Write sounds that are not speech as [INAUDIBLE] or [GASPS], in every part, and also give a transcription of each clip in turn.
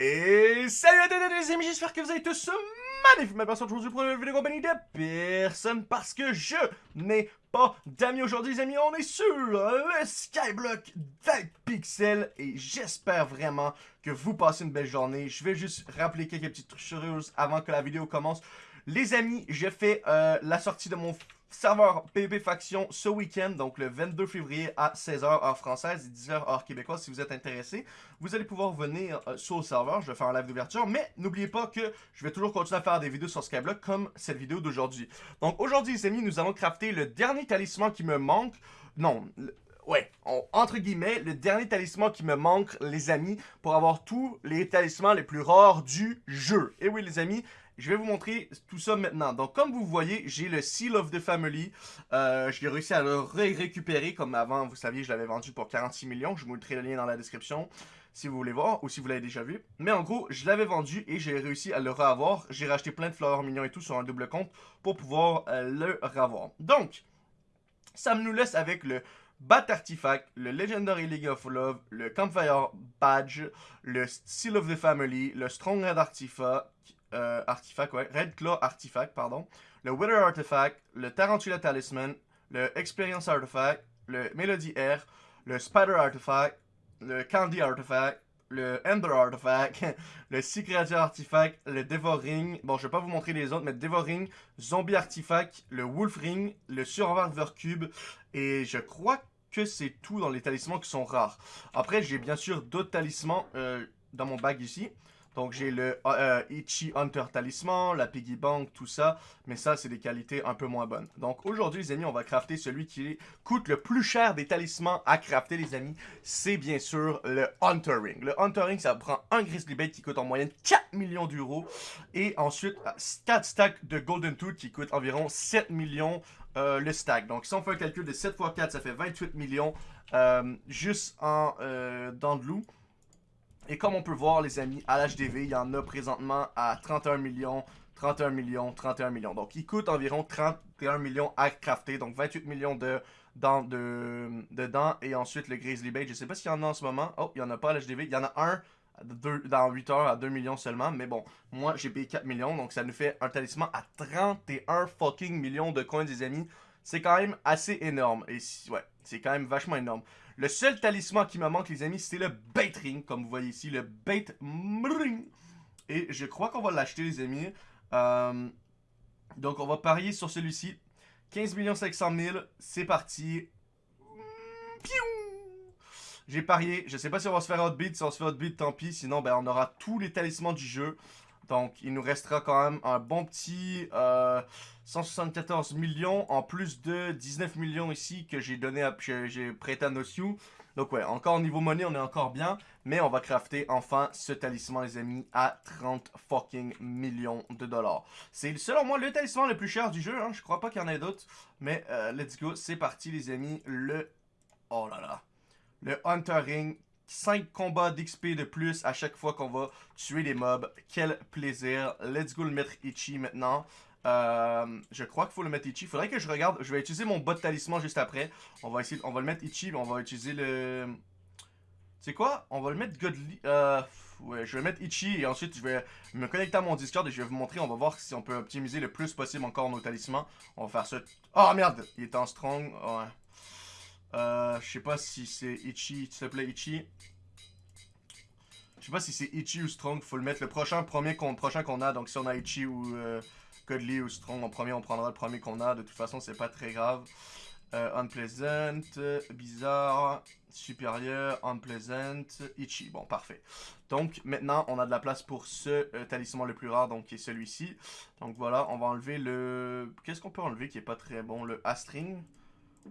Et salut à tous les amis, j'espère que vous allez tous magnifiques. Ma personne aujourd'hui pour une vidéo compagnie de personne parce que je n'ai pas d'amis aujourd'hui les amis. On est sur le Skyblock 20 pixels et j'espère vraiment que vous passez une belle journée. Je vais juste rappeler quelques petites choses avant que la vidéo commence. Les amis, j'ai fait euh, la sortie de mon serveur PvP Faction ce week-end, donc le 22 février à 16h heure française et 10h heure québécoise. Si vous êtes intéressé, vous allez pouvoir venir euh, sur le serveur. Je vais faire un live d'ouverture, mais n'oubliez pas que je vais toujours continuer à faire des vidéos sur Skyblock comme cette vidéo d'aujourd'hui. Donc aujourd'hui, les amis, nous allons crafter le dernier talisman qui me manque. Non, ouais, entre guillemets, le dernier talisman qui me manque, les amis, pour avoir tous les talismans les plus rares du jeu. Et oui, les amis, je vais vous montrer tout ça maintenant. Donc, comme vous voyez, j'ai le Seal of the Family. Euh, j'ai réussi à le récupérer comme avant. Vous saviez, je l'avais vendu pour 46 millions. Je vous mettrai le lien dans la description si vous voulez voir ou si vous l'avez déjà vu. Mais en gros, je l'avais vendu et j'ai réussi à le revoir. J'ai racheté plein de fleurs mignons et tout sur un double compte pour pouvoir euh, le revoir. Donc, ça nous laisse avec le Bat Artifact, le Legendary League of Love, le Campfire Badge, le Seal of the Family, le Strong Red Artifact, euh, artefact, ouais, Red Claw Artifact, pardon, le Wither Artifact, le Tarantula Talisman, le Experience Artifact, le Melody Air, le Spider Artifact, le Candy Artifact, le Ender Artifact, [LAUGHS] le Secret Artifact, le Devoring, bon je vais pas vous montrer les autres, mais Devoring, Zombie Artifact, le Wolf Ring, le Survivor Cube, et je crois que c'est tout dans les talismans qui sont rares. Après j'ai bien sûr d'autres talismans euh, dans mon bag ici, donc j'ai le euh, Ichi Hunter Talisman, la Piggy Bank, tout ça. Mais ça, c'est des qualités un peu moins bonnes. Donc aujourd'hui, les amis, on va crafter celui qui coûte le plus cher des talismans à crafter, les amis. C'est bien sûr le Hunter Ring. Le Hunter Ring, ça prend un Grizzly Bait qui coûte en moyenne 4 millions d'euros. Et ensuite, 4 stacks de Golden Tooth qui coûtent environ 7 millions euh, le stack. Donc si on fait un calcul de 7 x 4, ça fait 28 millions euh, juste en de loup. Et comme on peut voir, les amis, à l'HDV, il y en a présentement à 31 millions, 31 millions, 31 millions. Donc, il coûte environ 31 millions à crafter. Donc, 28 millions de, dans, de, dedans. Et ensuite, le Grizzly Bait, je sais pas s'il y en a en ce moment. Oh, il n'y en a pas à l'HDV. Il y en a un dans 8 heures à 2 millions seulement. Mais bon, moi, j'ai payé 4 millions. Donc, ça nous fait un talisman à 31 fucking millions de coins, des amis. C'est quand même assez énorme. Et ouais, c'est quand même vachement énorme. Le seul talisman qui me manque, les amis, c'est le Bait Ring, comme vous voyez ici, le Bait Ring. Et je crois qu'on va l'acheter, les amis. Euh, donc, on va parier sur celui-ci. 15 500 000, c'est parti. J'ai parié, je sais pas si on va se faire outbeat, si on se fait outbeat, tant pis, sinon ben, on aura tous les talismans du jeu. Donc, il nous restera quand même un bon petit 174 euh, millions, en plus de 19 millions ici que j'ai donné à, j'ai prêté à Nosyu. Donc ouais, encore au niveau monnaie, on est encore bien. Mais on va crafter enfin ce talisman, les amis, à 30 fucking millions de dollars. C'est selon moi le talisman le plus cher du jeu. Hein. Je crois pas qu'il y en ait d'autres. Mais euh, let's go, c'est parti les amis. Le... Oh là là. Le Hunter Ring 5 combats d'XP de plus à chaque fois qu'on va tuer les mobs. Quel plaisir. Let's go le mettre Ichi maintenant. Euh, je crois qu'il faut le mettre Ichi. Faudrait que je regarde. Je vais utiliser mon bot talisman juste après. On va essayer. On va le mettre Ichi. On va utiliser le. C'est quoi? On va le mettre Godly. Euh, ouais, je vais mettre Ichi et ensuite je vais me connecter à mon Discord et je vais vous montrer. On va voir si on peut optimiser le plus possible encore nos talismans. On va faire ça. Oh merde Il est en strong. Ouais. Euh, je sais pas si c'est Ichi, te plaît Ichi. Je sais pas si c'est Ichi ou Strong, faut le mettre le prochain premier qu'on prochain qu'on a. Donc si on a Ichi ou euh, ou Strong en premier, on prendra le premier qu'on a. De toute façon, c'est pas très grave. Euh, unpleasant, bizarre, supérieur, unpleasant, Ichi. Bon, parfait. Donc, maintenant, on a de la place pour ce euh, talisman le plus rare, donc qui est celui-ci. Donc voilà, on va enlever le... Qu'est-ce qu'on peut enlever qui est pas très bon? Le Astring.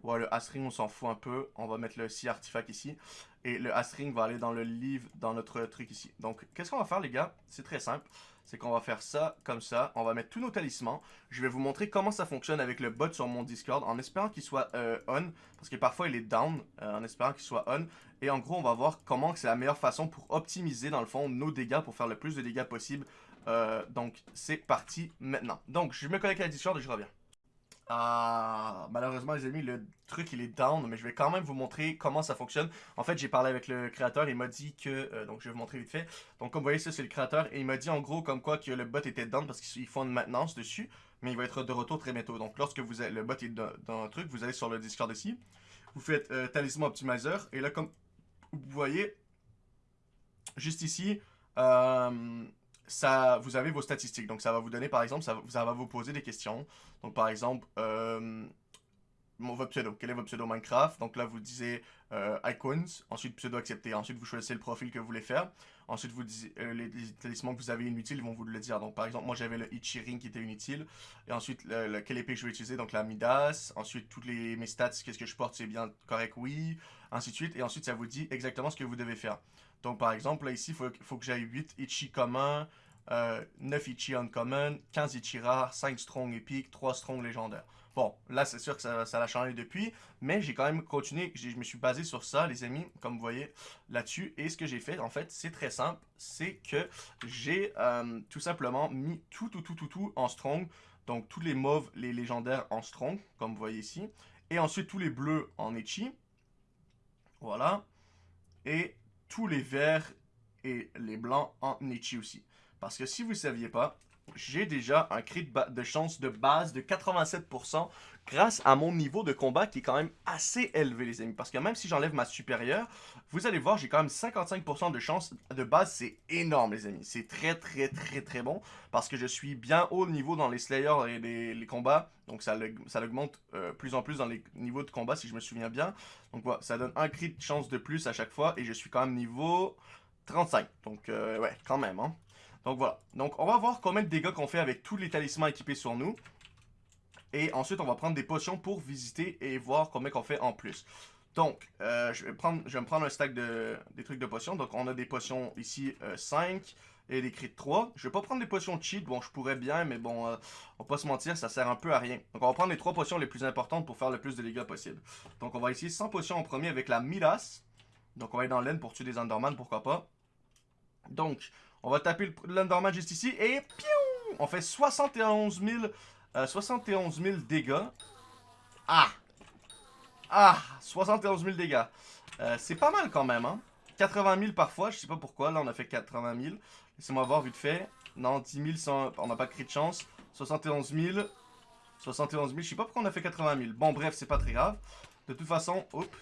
Ouais, le Astring, on s'en fout un peu. On va mettre le si artefact ici. Et le Astring va aller dans le livre, dans notre truc ici. Donc, qu'est-ce qu'on va faire, les gars? C'est très simple. C'est qu'on va faire ça, comme ça. On va mettre tous nos talismans. Je vais vous montrer comment ça fonctionne avec le bot sur mon Discord, en espérant qu'il soit euh, on. Parce que parfois, il est down, euh, en espérant qu'il soit on. Et en gros, on va voir comment c'est la meilleure façon pour optimiser, dans le fond, nos dégâts, pour faire le plus de dégâts possible. Euh, donc, c'est parti maintenant. Donc, je me connecte à la Discord et je reviens. Ah, malheureusement les amis, le truc il est down, mais je vais quand même vous montrer comment ça fonctionne. En fait, j'ai parlé avec le créateur, il m'a dit que, euh, donc je vais vous montrer vite fait. Donc comme vous voyez, ça c'est le créateur, et il m'a dit en gros comme quoi que le bot était down parce qu'ils font une maintenance dessus, mais il va être de retour très bientôt. Donc lorsque vous le bot est dans, un truc, vous allez sur le Discord ici, vous faites euh, Talisman Optimizer, et là comme vous voyez, juste ici, euh, vous avez vos statistiques. Donc, ça va vous donner, par exemple, ça, va vous poser des questions. Donc, par exemple, euh, votre pseudo. Quel est votre pseudo Minecraft? Donc là, vous disiez euh, icons. Ensuite, pseudo accepté. Ensuite, vous choisissez le profil que vous voulez faire. Ensuite, vous euh, les, talismans que vous avez inutiles, vont vous le dire. Donc, par exemple, moi, j'avais le Ichiring qui était inutile. Et ensuite, le, quelle épée je vais utiliser? Donc, la Midas. Ensuite, toutes les, mes stats, qu'est-ce que je porte, c'est bien correct, oui. Ainsi de suite. Et ensuite, ça vous dit exactement ce que vous devez faire. Donc, par exemple, là, ici, il faut, faut, que j'aille 8 Ichi communs, euh, 9 Ichi uncommon, 15 Ichi rares, 5 strong épiques, 3 strong légendaires. Bon, là, c'est sûr que ça, ça l'a changé depuis, mais j'ai quand même continué, je me suis basé sur ça, les amis, comme vous voyez, là-dessus. Et ce que j'ai fait, en fait, c'est très simple, c'est que j'ai euh, tout simplement mis tout, tout, tout, tout, tout en strong. Donc, tous les mauves, les légendaires en strong, comme vous voyez ici. Et ensuite, tous les bleus en Ichi. Voilà. Et tous les verts et les blancs en Nichi aussi. Parce que si vous ne saviez pas, j'ai déjà un crit de, chance de base de 87% grâce à mon niveau de combat qui est quand même assez élevé les amis. Parce que même si j'enlève ma supérieure, vous allez voir j'ai quand même 55% de chance de base. C'est énorme les amis. C'est très très très très bon. Parce que je suis bien haut niveau dans les Slayers et les, combats. Donc ça, ça augmente euh, plus en plus dans les niveaux de combat si je me souviens bien. Donc voilà, ça donne un crit de chance de plus à chaque fois. Et je suis quand même niveau 35. Donc euh, ouais, quand même hein. Donc voilà. Donc on va voir combien de dégâts qu'on fait avec tous les talismans équipés sur nous. Et ensuite, on va prendre des potions pour visiter et voir combien qu'on fait en plus. Donc, euh, je, vais prendre, me prendre un stack de des trucs de potions. Donc, on a des potions ici 5 euh, et des crits 3. Je vais pas prendre des potions cheat. Bon, je pourrais bien, mais bon, euh, on va pas se mentir, ça sert un peu à rien. Donc, on va prendre les 3 potions les plus importantes pour faire le plus de dégâts possible. Donc, on va essayer 100 potions en premier avec la Midas. Donc, on va aller dans l'aine pour tuer des Enderman, pourquoi pas. Donc, on va taper l'Enderman juste ici et piou, on fait 71 000, 71 000 dégâts. Ah! Ah! 71 000 dégâts. Euh, c'est pas mal quand même, hein? 80 000 parfois, je sais pas pourquoi. Là, on a fait 80 000. Laissez-moi voir vite fait. Non, 10 000, on n'a pas de cri de chance. 71 000. 71 000, je sais pas pourquoi on a fait 80 000. Bon, bref, c'est pas très grave. De toute façon, hop,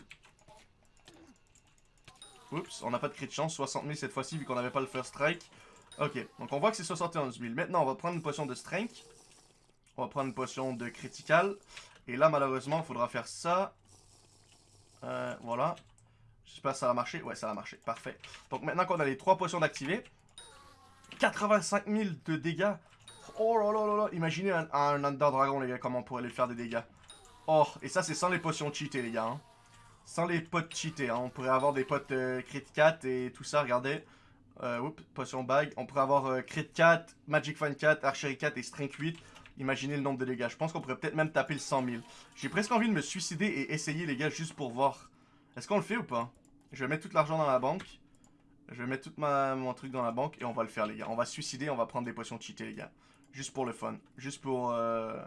Oups, on n'a pas de crit de chance. 60 000 cette fois-ci, vu qu'on n'avait pas le first strike. Ok, donc on voit que c'est 71 000. Maintenant, on va prendre une potion de strength. On va prendre une potion de critical. Et là, malheureusement, il faudra faire ça. Euh, voilà. J'espère que ça va marcher. Ouais, ça va marcher. Parfait. Donc maintenant qu'on a les trois potions d'activer. 85 000 de dégâts. Oh là là là là. Imaginez un, un Under Dragon, les gars, comment on pourrait lui faire des dégâts. Oh, et ça, c'est sans les potions cheatées, les gars. Hein. Sans les potes cheatés, hein. on pourrait avoir des potes euh, crit 4 et tout ça, regardez. Euh, oups, potion bag. On pourrait avoir euh, crit 4, magic fan 4, archery 4 et strength 8. Imaginez le nombre de dégâts. Je pense qu'on pourrait peut-être même taper le 100 000. J'ai presque envie de me suicider et essayer les gars juste pour voir. Est-ce qu'on le fait ou pas? Je vais mettre tout l'argent dans la banque. Je vais mettre tout ma, mon truc dans la banque et on va le faire les gars. On va suicider, on va prendre des potions cheatées les gars. Juste pour le fun. Juste pour... Euh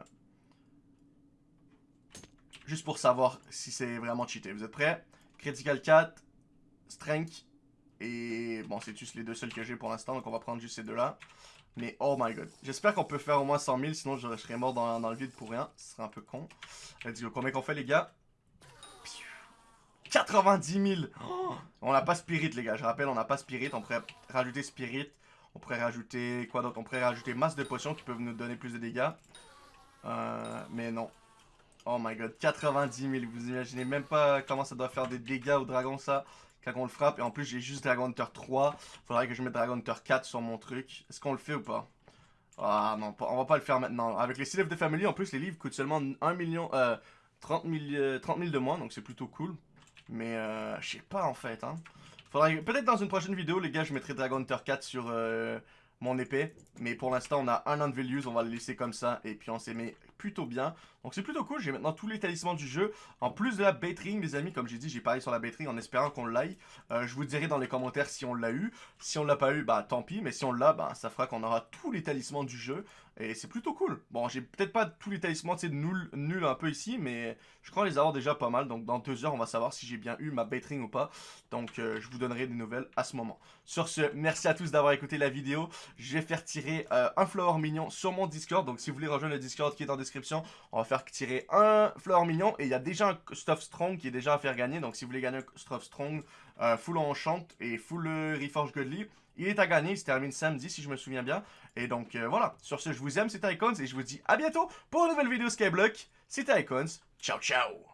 juste pour savoir si c'est vraiment cheaté. Vous êtes prêts? Critical 4, Strength, et bon, c'est juste les deux seuls que j'ai pour l'instant, donc on va prendre juste ces deux-là. Mais oh my god. J'espère qu'on peut faire au moins 100 000, sinon je, serais mort dans, le vide pour rien. Ce serait un peu con. Let's go. Combien qu'on fait, les gars? 90 000 [GASPS] On n'a pas Spirit, les gars. Je rappelle, on n'a pas Spirit. On pourrait rajouter Spirit. On pourrait rajouter... Quoi d'autre? On pourrait rajouter masse de potions qui peuvent nous donner plus de dégâts. Euh, mais non. Oh my god, 90 000, vous imaginez même pas comment ça doit faire des dégâts au dragon ça, quand on le frappe. Et en plus j'ai juste Dragon Hunter 3, faudrait que je mette Dragon Hunter 4 sur mon truc. Est-ce qu'on le fait ou pas? Ah non, on va pas le faire maintenant. Avec les 6 livres de family, en plus les livres coûtent seulement 1 million, euh, 30 000, 30 000 de moins, donc c'est plutôt cool. Mais euh, je sais pas en fait, hein. Faudrait, peut-être dans une prochaine vidéo les gars, je mettrai Dragon Hunter 4 sur... Euh, mon épée. Mais pour l'instant, on a un an on va le laisser comme ça. Et puis on s'est mis plutôt bien. Donc c'est plutôt cool, j'ai maintenant tous les talismans du jeu. En plus de la Baitring, les amis, comme j'ai dit, j'ai parlé sur la Baitring en espérant qu'on l'aille. Euh, je vous dirai dans les commentaires si on l'a eu. Si on l'a pas eu, bah tant pis, mais si on l'a, bah ça fera qu'on aura tous les talismans du jeu. Et c'est plutôt cool. Bon, j'ai peut-être pas tous les talismans, tu sais, nul, nul un peu ici, mais je crois les avoir déjà pas mal. Donc dans deux heures, on va savoir si j'ai bien eu ma Baitring ou pas. Donc euh, je vous donnerai des nouvelles à ce moment. Sur ce, merci à tous d'avoir écouté la vidéo. Je vais faire tirer euh, un flower mignon sur mon Discord. Donc si vous voulez rejoindre le Discord qui est en description, on va faire tirer un flower mignon. Et il y a déjà un stuff strong qui est déjà à faire gagner. Donc si vous voulez gagner un stuff strong, euh, full enchant et full reforge godly, il est à gagner, il se termine samedi si je me souviens bien. Et donc euh, voilà, sur ce je vous aime, c'était Icons et je vous dis à bientôt pour une nouvelle vidéo Skyblock. C'était Icons, ciao ciao